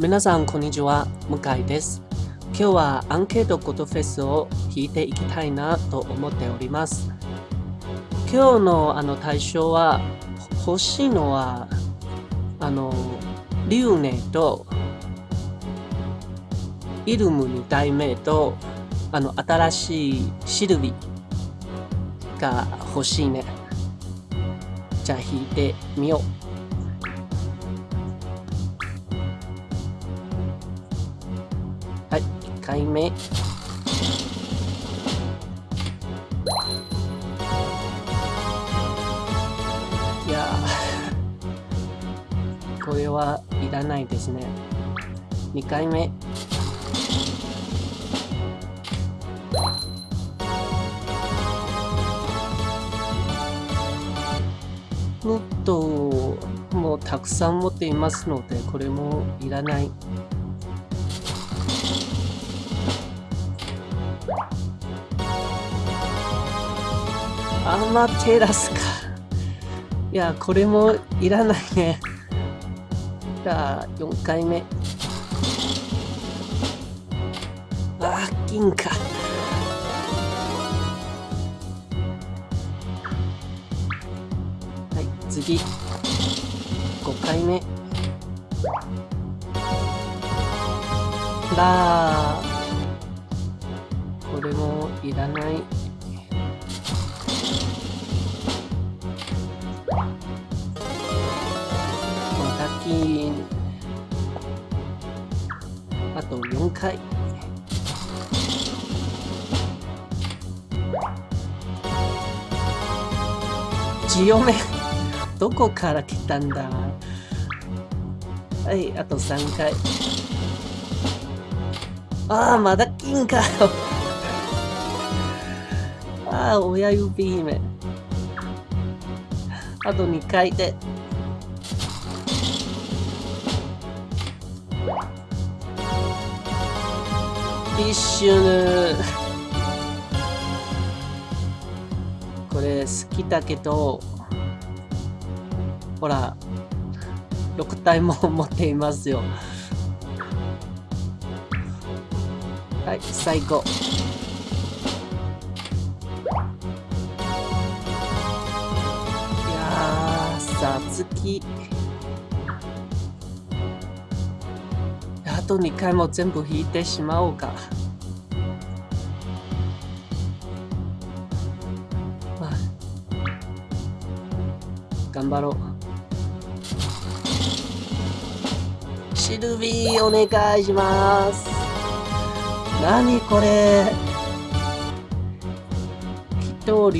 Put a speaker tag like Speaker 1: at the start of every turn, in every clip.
Speaker 1: 皆さん、こんにちは。向井です。今日はアンケートことフェスを弾いていきたいなと思っております。今日のあの対象は、欲しいのは、あの、リューネと、イルム2体目と、あの、新しいシルビが欲しいね。じゃあ弾いてみよう。2回目。いや これはいらないですね。2回目。もっともうたくさん持っていますのでこれもいらない。アマテラスか。いや、これもいらないね。じゃあ、4回目。あー、銀か。はい、次。5回目。だこれもいらない。金。あと4回。ジオメどこから来たんだ。はいあと3回。ああまだ金かよ。ああ親指姫。あと2回で。フィッシュこれ好きだけどほら6体も持っていますよ。はい最後。やーさつきあと2回も全部引いてしまおうか。まあ、頑張ろう。シルビーお願いします。何これ祈祷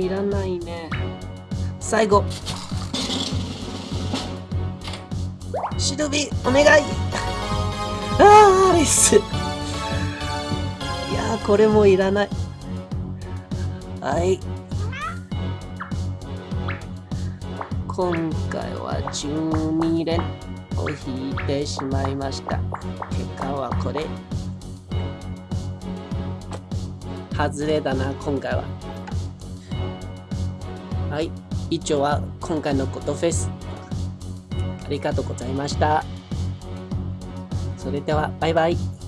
Speaker 1: いらないね。最後。シルビお願い。あーアリス。いやこれもいらない。はい。今回は12連を引いてしまいました。結果はこれ。外れだな今回ははい以上は今回のことフェスありがとうございました。それでは、バイバイ。